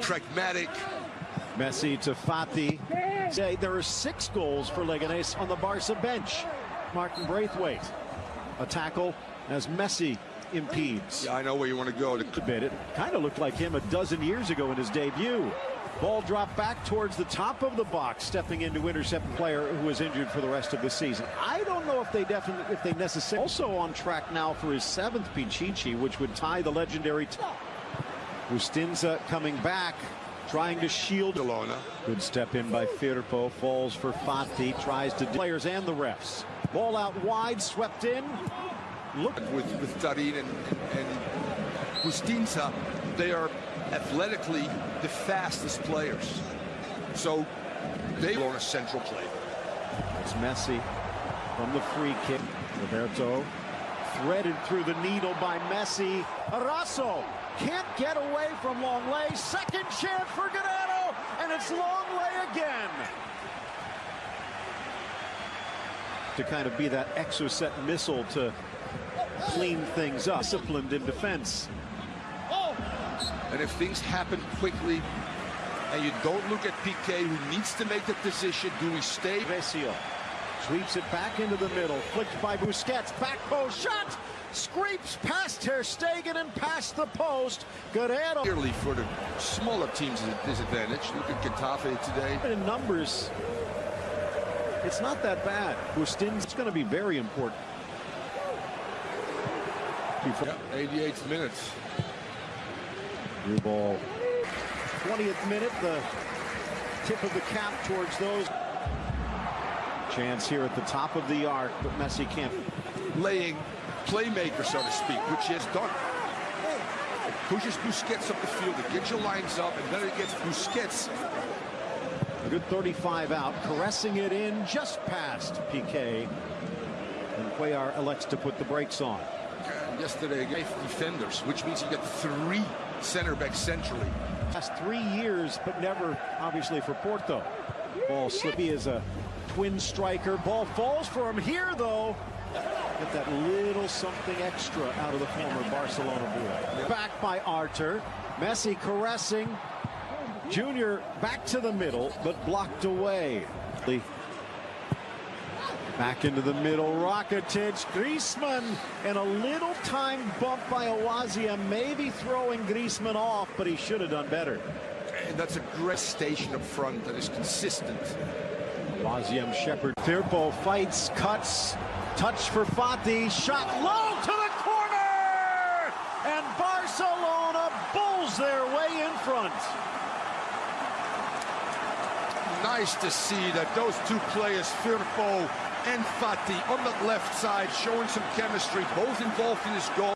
Pragmatic. Messi to Fati. Say there are six goals for Leganés on the Barca bench. Martin Braithwaite. A tackle as Messi impedes. Yeah, I know where you want to go. Bit. It kind of looked like him a dozen years ago in his debut. Ball dropped back towards the top of the box, stepping in to intercept a player who was injured for the rest of the season. I don't know if they definitely, if they necessarily. Also on track now for his seventh Pichichi, which would tie the legendary. Bustinza coming back, trying to shield. Barcelona. Good step in by Firpo, falls for Fati, tries to players and the refs. Ball out wide, swept in. Look with with Tarín and and Bustinza, they are athletically the fastest players. So they on a central play. It's Messi from the free kick. Roberto threaded through the needle by Messi. Arasso can't get away from Lenglet. Second chance for Guerrero, and it's Lenglet again. To kind of be that exocet missile to clean things up. Disciplined in defense. And if things happen quickly and you don't look at Piqué who needs to make the decision, do we stay? Vesio sweeps it back into the middle, flicked by Busquets, back post shot, scrapes past Ter Stegen and past the post. Guerrero. Clearly for the smaller teams is a disadvantage. Look at Getafe today. In numbers, it's not that bad. Bustin's going to be very important. Before Yeah, 88th minutes. New ball. 20th minute, the tip of the cap towards those. Chance here at the top of the arc, but Messi can't. Laying playmaker, so to speak, which he has done. It pushes Busquets up the field. It gets your lines up, and then it gets Busquets. A good 35 out, caressing it in just past Piqué. And Cuellar elects to put the brakes on. And yesterday, gave defenders, which means you get three center backs centrally. Last three years, but never, obviously, for Porto. Ball slippy as a twin striker. Ball falls for him here, though. Get that little something extra out of the former Barcelona boy. Back by Arthur. Messi caressing. Junior back to the middle, but blocked away. Back into the middle, Rakitic, Griezmann, and a little time bump by Awaziem, maybe throwing Griezmann off, but he should have done better. And that's a great station up front that is consistent. Awaziem Shepard. Firpo fights, cuts, touch for Fati, shot low to the corner! And Barcelona bulls their way in front. Nice to see that those two players, Firpo and Fati, on the left side, showing some chemistry, both involved in this goal.